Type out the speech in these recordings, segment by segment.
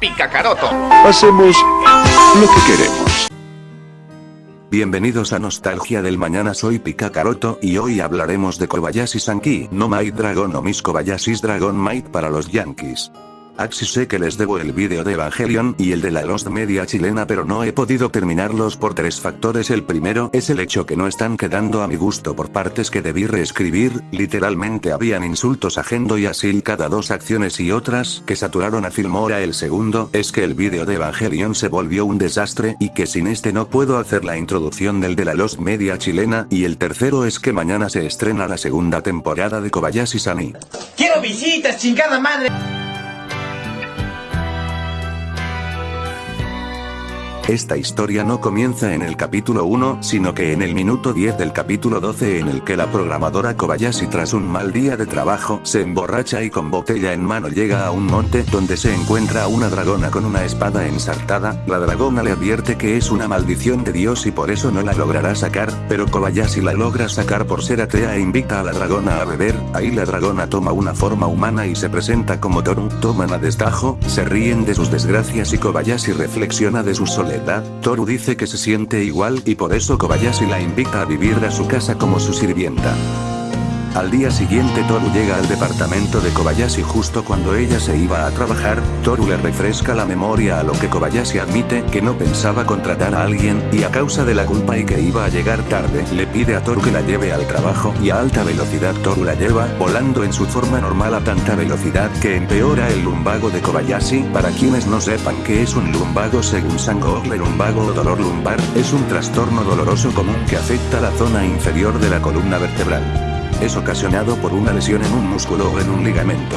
Picacaroto. Hacemos lo que queremos. Bienvenidos a Nostalgia del Mañana soy Picacaroto y hoy hablaremos de Kobayashi Sanki no Might Dragon o Miss Kobayashi's Dragon Might para los Yankees. Axis sé que les debo el vídeo de Evangelion y el de la Lost Media chilena pero no he podido terminarlos por tres factores el primero es el hecho que no están quedando a mi gusto por partes que debí reescribir, literalmente habían insultos a Gendo y Asil cada dos acciones y otras que saturaron a Filmora el segundo es que el vídeo de Evangelion se volvió un desastre y que sin este no puedo hacer la introducción del de la Lost Media chilena y el tercero es que mañana se estrena la segunda temporada de Kobayashi Sani. Quiero visitas, chingada madre. Esta historia no comienza en el capítulo 1, sino que en el minuto 10 del capítulo 12 en el que la programadora Kobayashi tras un mal día de trabajo se emborracha y con botella en mano llega a un monte donde se encuentra una dragona con una espada ensartada, la dragona le advierte que es una maldición de Dios y por eso no la logrará sacar, pero Kobayashi la logra sacar por ser atea e invita a la dragona a beber, ahí la dragona toma una forma humana y se presenta como Toru, toman a destajo, se ríen de sus desgracias y Kobayashi reflexiona de su soledad Toru dice que se siente igual y por eso Kobayashi la invita a vivir a su casa como su sirvienta. Al día siguiente Toru llega al departamento de Kobayashi justo cuando ella se iba a trabajar, Toru le refresca la memoria a lo que Kobayashi admite que no pensaba contratar a alguien, y a causa de la culpa y que iba a llegar tarde, le pide a Toru que la lleve al trabajo y a alta velocidad Toru la lleva, volando en su forma normal a tanta velocidad que empeora el lumbago de Kobayashi, para quienes no sepan qué es un lumbago según Sango el lumbago o dolor lumbar, es un trastorno doloroso común que afecta la zona inferior de la columna vertebral es ocasionado por una lesión en un músculo o en un ligamento.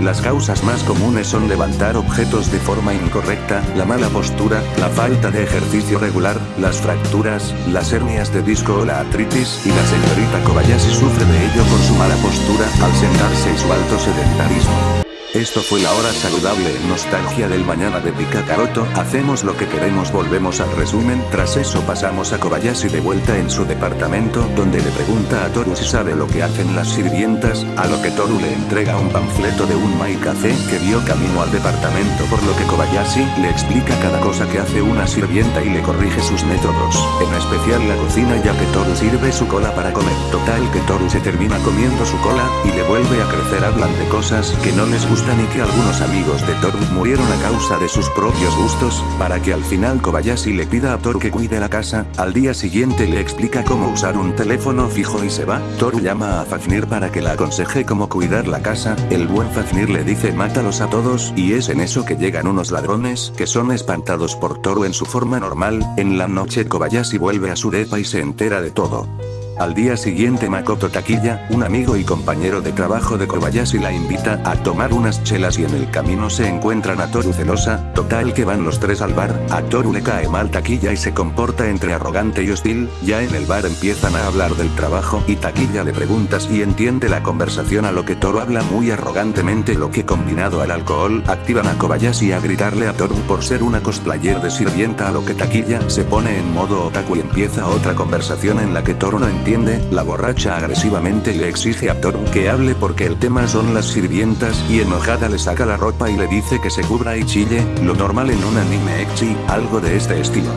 Las causas más comunes son levantar objetos de forma incorrecta, la mala postura, la falta de ejercicio regular, las fracturas, las hernias de disco o la artritis, y la señorita Kobayashi sufre de ello con su mala postura, al sentarse y su alto sedentarismo. Esto fue la hora saludable nostalgia del mañana de Picacaroto, hacemos lo que queremos volvemos al resumen, tras eso pasamos a Kobayashi de vuelta en su departamento, donde le pregunta a Toru si sabe lo que hacen las sirvientas, a lo que Toru le entrega un panfleto de un Mai Café que vio camino al departamento por lo que Kobayashi le explica cada cosa que hace una sirvienta y le corrige sus métodos, en especial la cocina ya que Toru sirve su cola para comer, total que Toru se termina comiendo su cola, y le vuelve a crecer hablan de cosas que no les gustan ni que algunos amigos de Toru murieron a causa de sus propios gustos, para que al final Kobayashi le pida a Toru que cuide la casa, al día siguiente le explica cómo usar un teléfono fijo y se va, Toru llama a Fafnir para que la aconseje cómo cuidar la casa, el buen Fafnir le dice mátalos a todos, y es en eso que llegan unos ladrones, que son espantados por Toru en su forma normal, en la noche Kobayashi vuelve a su depa y se entera de todo. Al día siguiente Makoto Taquilla, un amigo y compañero de trabajo de Kobayashi la invita a tomar unas chelas y en el camino se encuentran a Toru celosa, total que van los tres al bar, a Toru le cae mal Taquilla y se comporta entre arrogante y hostil, ya en el bar empiezan a hablar del trabajo y Taquilla le pregunta si entiende la conversación a lo que Toru habla muy arrogantemente lo que combinado al alcohol, activan a Kobayashi a gritarle a Toru por ser una cosplayer de sirvienta a lo que Taquilla se pone en modo otaku y empieza otra conversación en la que Toru no entiende la borracha agresivamente le exige a Toru que hable porque el tema son las sirvientas y enojada le saca la ropa y le dice que se cubra y chille, lo normal en un anime ecchi, algo de este estilo.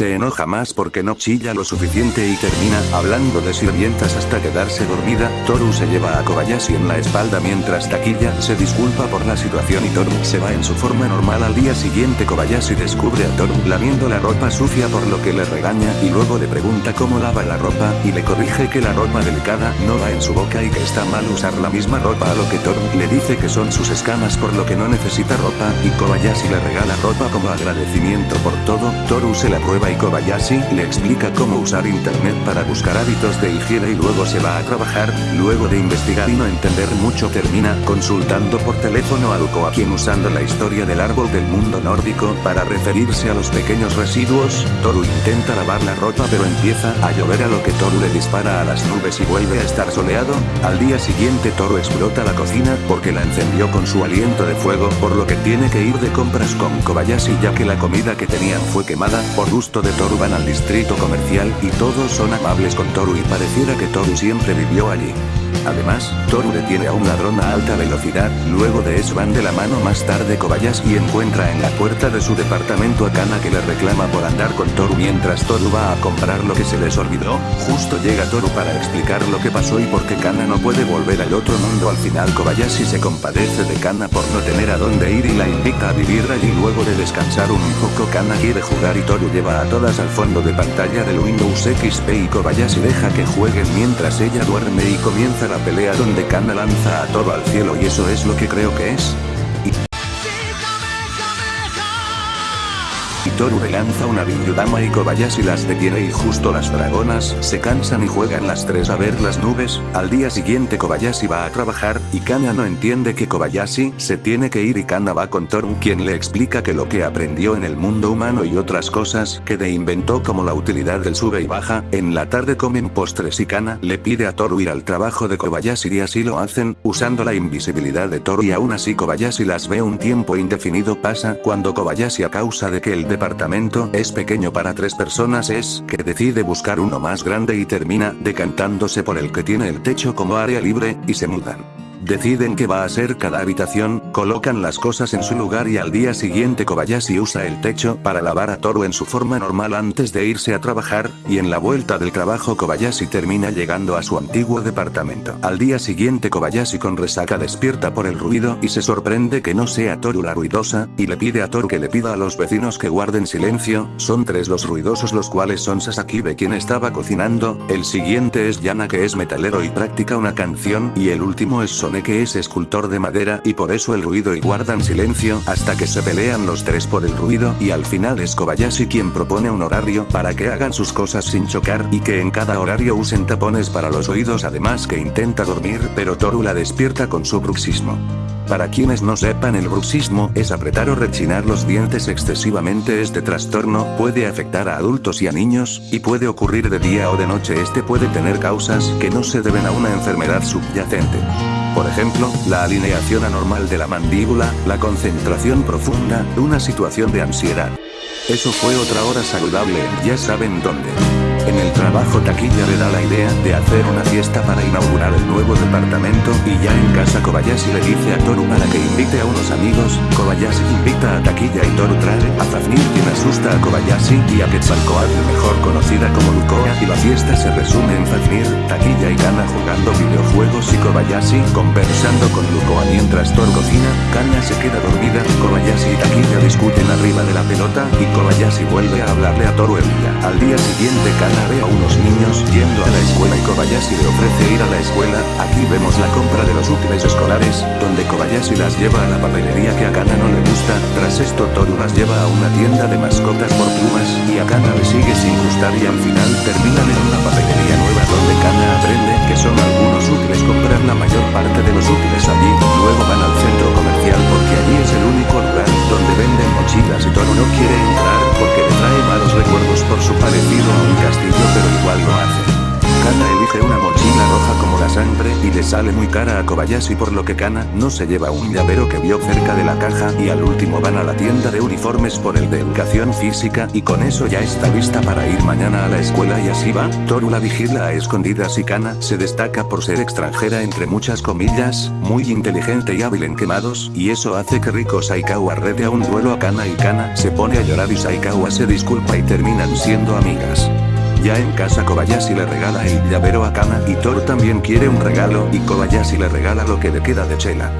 Se enoja más porque no chilla lo suficiente y termina hablando de sirvientas hasta quedarse dormida. Toru se lleva a Kobayashi en la espalda mientras Taquilla se disculpa por la situación y Toru se va en su forma normal al día siguiente Kobayashi descubre a Toru lamiendo la ropa sucia por lo que le regaña y luego le pregunta cómo lava la ropa y le corrige que la ropa delicada no va en su boca y que está mal usar la misma ropa a lo que Toru le dice que son sus escamas por lo que no necesita ropa y Kobayashi le regala ropa como agradecimiento por todo. Toru se la prueba y Kobayashi le explica cómo usar internet para buscar hábitos de higiene y luego se va a trabajar, luego de investigar y no entender mucho termina consultando por teléfono a Luko a quien usando la historia del árbol del mundo nórdico para referirse a los pequeños residuos, Toru intenta lavar la ropa pero empieza a llover a lo que Toru le dispara a las nubes y vuelve a estar soleado, al día siguiente Toru explota la cocina porque la encendió con su aliento de fuego por lo que tiene que ir de compras con Kobayashi ya que la comida que tenían fue quemada, por gusto de Toru van al distrito comercial y todos son amables con Toru y pareciera que Toru siempre vivió allí. Además, Toru detiene a un ladrón a alta velocidad, luego de eso van de la mano más tarde Kobayashi encuentra en la puerta de su departamento a Kana que le reclama por andar con Toru mientras Toru va a comprar lo que se les olvidó, justo llega Toru para explicar lo que pasó y por qué Kana no puede volver al otro mundo. Al final Kobayashi se compadece de Kana por no tener a dónde ir y la invita a vivir allí. Luego de descansar un poco Kana quiere jugar y Toru lleva a todas al fondo de pantalla del Windows XP y Kobayashi deja que jueguen mientras ella duerme y comienza la pelea donde Kana lanza a todo al cielo y eso es lo que creo que es. Toru le lanza una Binyudama y Kobayashi las detiene y justo las dragonas se cansan y juegan las tres a ver las nubes, al día siguiente Kobayashi va a trabajar, y Kana no entiende que Kobayashi se tiene que ir y Kana va con Toru quien le explica que lo que aprendió en el mundo humano y otras cosas que de inventó como la utilidad del sube y baja, en la tarde comen postres y Kana le pide a Toru ir al trabajo de Kobayashi y así lo hacen, usando la invisibilidad de Toru y aún así Kobayashi las ve un tiempo indefinido pasa cuando Kobayashi a causa de que el departamento es pequeño para tres personas es que decide buscar uno más grande y termina decantándose por el que tiene el techo como área libre, y se mudan. Deciden qué va a ser cada habitación, colocan las cosas en su lugar y al día siguiente Kobayashi usa el techo para lavar a Toru en su forma normal antes de irse a trabajar, y en la vuelta del trabajo Kobayashi termina llegando a su antiguo departamento. Al día siguiente Kobayashi con resaca despierta por el ruido y se sorprende que no sea Toru la ruidosa, y le pide a Toru que le pida a los vecinos que guarden silencio, son tres los ruidosos los cuales son Sasakibe quien estaba cocinando, el siguiente es Yana que es metalero y practica una canción y el último es Que es escultor de madera y por eso el ruido y guardan silencio hasta que se pelean los tres por el ruido y al final es Kobayashi quien propone un horario para que hagan sus cosas sin chocar y que en cada horario usen tapones para los oídos además que intenta dormir pero Toru la despierta con su bruxismo. Para quienes no sepan el bruxismo es apretar o rechinar los dientes excesivamente este trastorno puede afectar a adultos y a niños, y puede ocurrir de día o de noche este puede tener causas que no se deben a una enfermedad subyacente. Por ejemplo, la alineación anormal de la mandíbula, la concentración profunda, una situación de ansiedad. Eso fue otra hora saludable, ya saben dónde. En el trabajo Taquilla le da la idea de hacer una fiesta para inaugurar el nuevo departamento y ya en casa Kobayashi le dice a Toru para que invite a unos amigos, Kobayashi invita a Taquilla y Toru trae a Fafnir quien asusta a Kobayashi y a Quetzalcoatl mejor conocida como Lukoa y la fiesta se resume en Fafnir, Taquilla y Kana jugando videojuegos y Kobayashi conversando con Lukoa mientras Toru cocina, Kana se queda dormida, Kobayashi y Taquilla discuten arriba de la pelota y Kobayashi vuelve a hablarle a Toru el día. Al día siguiente Kana ve a unos niños yendo a la escuela y Kobayashi le ofrece ir a la escuela, aquí vemos la compra de los útiles escolares, donde Kobayashi las lleva a la papelería que a Kana no le gusta, tras esto Toru las lleva a una tienda de mascotas por plumas, y a Kana le sigue sin gustar y al final terminan en una papelería nueva donde Kana aprende que son algunos útiles comprar la mayor parte de los útiles allí, luego van al centro comercial porque allí es el único lugar donde venden mochilas y Toru no quiere entrar porque le trae malos recuerdos por su parecido a un Kana elige una mochila roja como la sangre y le sale muy cara a Kobayashi por lo que Kana no se lleva un llavero que vio cerca de la caja y al último van a la tienda de uniformes por el de educación física y con eso ya está lista para ir mañana a la escuela y así va, Toru la vigila a escondidas y Kana se destaca por ser extranjera entre muchas comillas, muy inteligente y hábil en quemados y eso hace que Riko Saikawa rete a un duelo a Kana y Kana se pone a llorar y Saikawa se disculpa y terminan siendo amigas. Ya en casa Kobayashi le regala el llavero a Kana y Toru también quiere un regalo y Kobayashi le regala lo que le queda de chela.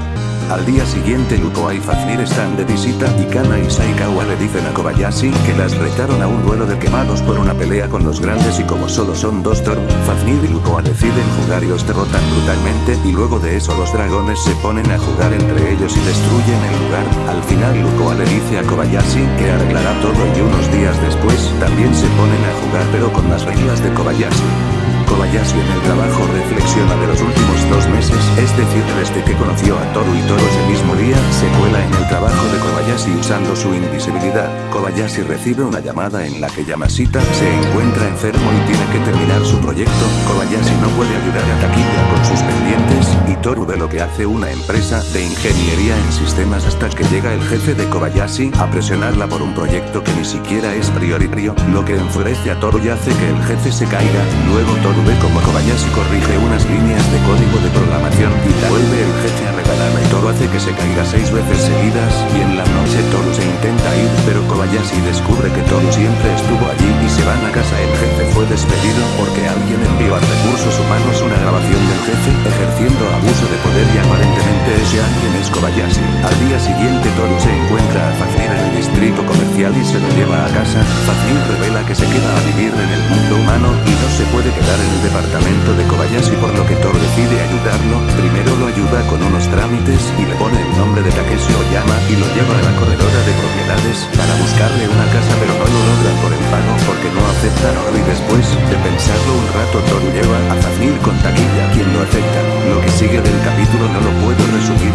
Al día siguiente Lukoa y Fafnir están de visita y Kana y Saikawa le dicen a Kobayashi que las retaron a un duelo de quemados por una pelea con los grandes y como solo son dos Toru, Fafnir y Lukoa deciden jugar y los derrotan brutalmente y luego de eso los dragones se ponen a jugar entre ellos y destruyen el lugar. Al final Lukoa le dice a Kobayashi que arreglará todo y unos días después también se ponen a jugar pero con las reglas de Kobayashi. Kobayashi en el trabajo reflexiona de los últimos dos meses, es decir desde que conoció a Toru y Toru ese mismo día, se cuela en el trabajo de Kobayashi usando su invisibilidad. Kobayashi recibe una llamada en la que Yamashita se encuentra enfermo y tiene que terminar su proyecto, Kobayashi no puede ayudar a Takiya con sus pendientes, y Toru ve lo que hace una empresa de ingeniería en sistemas hasta que llega el jefe de Kobayashi a presionarla por un proyecto que ni siquiera es prioritario, lo que enfurece a Toru y hace que el jefe se caiga, luego Toru ve como Kobayashi corrige unas líneas de código de programación y vuelve el jefe a regalarla y Toru hace que se caiga seis veces seguidas y en la noche Toru se intenta ir pero Kobayashi descubre que Toru siempre estuvo allí y se van a casa el jefe fue despedido porque alguien envió a recursos humanos una grabación del jefe ejerciendo abuso de poder y aparentemente ese alguien es Kobayashi. Al día siguiente Toru se encuentra a Fafnir en el distrito comercial y se lo lleva a casa. Fafnir revela que se queda a vivir en el mundo humano y no se puede quedar en el departamento de Kobayashi por lo que Thor decide ayudarlo, primero lo ayuda con unos trámites y le pone el nombre de Takeshi Oyama y lo lleva a la corredora de propiedades para buscarle una casa pero no lo logran por el pago porque no aceptan oro y después de pensarlo un rato Thor lleva a Fafnir con Taquilla quien lo acepta. Lo que sigue del capítulo no lo puedo resumir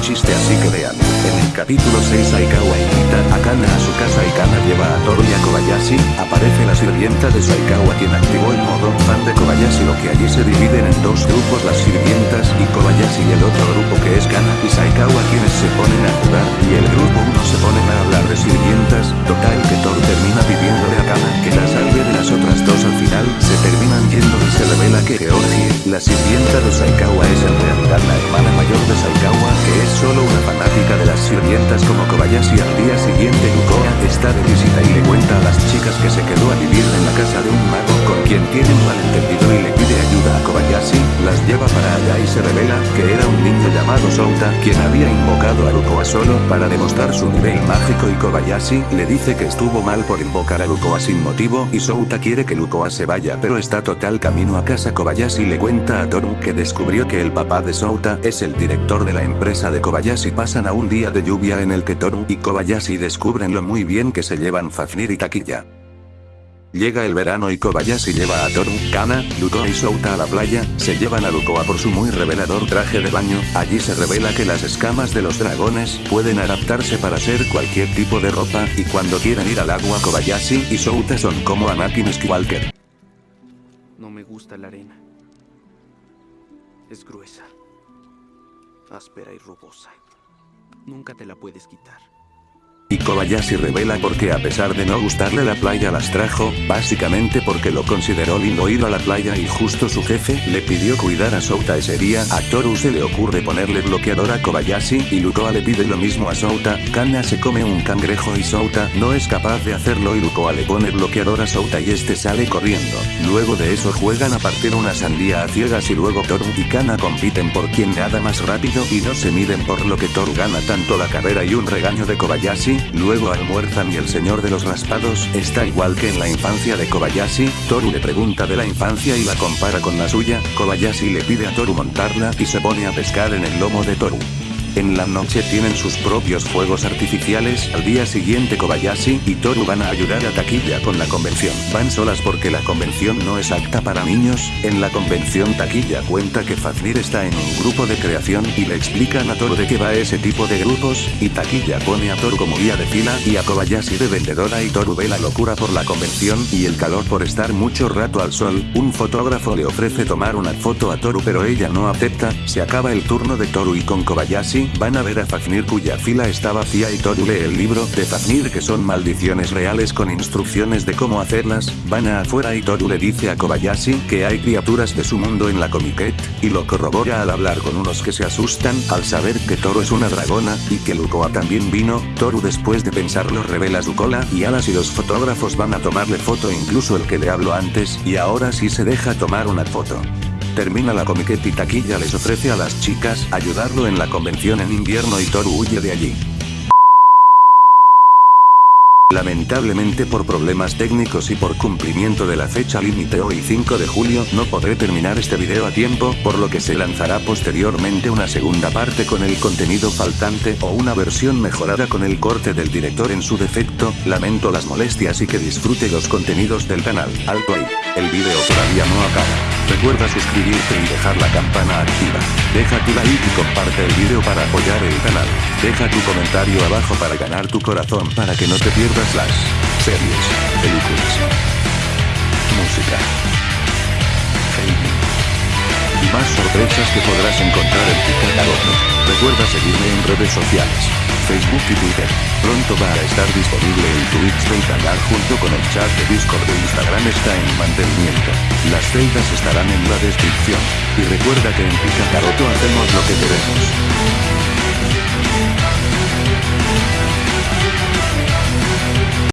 chiste así que vean. En el capítulo 6 Aikawa invita a Kana a su casa y Kana lleva a Toru y a Kobayashi, aparece la sirvienta de Saikawa quien activó el modo fan de Kobayashi lo que allí se dividen en dos grupos las sirvientas y Kobayashi y el otro grupo que es Kana y Saikawa quienes se ponen a jugar. Y el grupo 1 se ponen a hablar de sirvientas, total que Toru termina pidiéndole a Kana que la salve de las otras dos. Al final se terminan yendo y se revela que Georgie, la sirvienta de Saikawa es en realidad como Kobayashi al día siguiente está de visita y le cuenta a las chicas que se quedó a vivir en la casa de un mago con quien tiene un malentendido y le pide ayuda a Kobayashi, las lleva para allá y se revela que era un niño llamado Souta quien había invocado a Lukoa solo para demostrar su nivel mágico y Kobayashi le dice que estuvo mal por invocar a Lukoa sin motivo y Souta quiere que Lukoa se vaya pero está total camino a casa. Kobayashi le cuenta a Toru que descubrió que el papá de Souta es el director de la empresa de Kobayashi. Pasan a un día de lluvia en el que Toru y Kobayashi descubren lo muy bien que se llevan Fafnir y Taquilla. Llega el verano y Kobayashi lleva a Toru, Kana, Lukoa y Souta a la playa, se llevan a Lukoa por su muy revelador traje de baño, allí se revela que las escamas de los dragones pueden adaptarse para ser cualquier tipo de ropa, y cuando quieran ir al agua Kobayashi y Souta son como Anakin Skywalker. No me gusta la arena. Es gruesa, áspera y rugosa. Nunca te la puedes quitar. Y Kobayashi revela porque a pesar de no gustarle la playa las trajo, básicamente porque lo consideró lindo ir a la playa y justo su jefe le pidió cuidar a Souta ese día, a Toru se le ocurre ponerle bloqueador a Kobayashi y Lukoa le pide lo mismo a Souta, Kana se come un cangrejo y Souta no es capaz de hacerlo y Lukoa le pone bloqueador a Souta y este sale corriendo. Luego de eso juegan a partir una sandía a ciegas y luego Toru y Kana compiten por quien nada más rápido y no se miden por lo que Toru gana tanto la carrera y un regaño de Kobayashi, luego almuerzan y el señor de los raspados está igual que en la infancia de Kobayashi, Toru le pregunta de la infancia y la compara con la suya, Kobayashi le pide a Toru montarla y se pone a pescar en el lomo de Toru. En la noche tienen sus propios fuegos artificiales, al día siguiente Kobayashi y Toru van a ayudar a Taquilla con la convención. Van solas porque la convención no es apta para niños, en la convención Taquilla cuenta que Fafnir está en un grupo de creación y le explican a Toru de qué va ese tipo de grupos, y Taquilla pone a Toru como guía de fila y a Kobayashi de vendedora y Toru ve la locura por la convención y el calor por estar mucho rato al sol, un fotógrafo le ofrece tomar una foto a Toru pero ella no acepta, se acaba el turno de Toru y con Kobayashi van a ver a Fafnir cuya fila está vacía y Toru lee el libro de Fafnir que son maldiciones reales con instrucciones de cómo hacerlas, van a afuera y Toru le dice a Kobayashi que hay criaturas de su mundo en la comiquet, y lo corrobora al hablar con unos que se asustan al saber que Toru es una dragona, y que Lukoa también vino, Toru después de pensarlo revela su cola y alas y los fotógrafos van a tomarle foto incluso el que le habló antes y ahora sí se deja tomar una foto. Termina la comiquet y Taquilla les ofrece a las chicas ayudarlo en la convención en invierno y Toru huye de allí. Lamentablemente por problemas técnicos y por cumplimiento de la fecha límite hoy 5 de julio no podré terminar este video a tiempo, por lo que se lanzará posteriormente una segunda parte con el contenido faltante o una versión mejorada con el corte del director en su defecto, lamento las molestias y que disfrute los contenidos del canal. Alto ahí, el video todavía no acaba. Recuerda suscribirte y dejar la campana activa. Deja tu like y comparte el video para apoyar el canal. Deja tu comentario abajo para ganar tu corazón para que no te pierdas las series, películas, música, gaming y más sorpresas que podrás encontrar en Picatagono. Recuerda seguirme en redes sociales, Facebook y Twitter. Pronto va a estar disponible el Twitch del canal junto con el chat de Discord de Instagram está en mantenimiento. Las celdas estarán en la descripción. Y recuerda que en Picacaroto hacemos lo que queremos.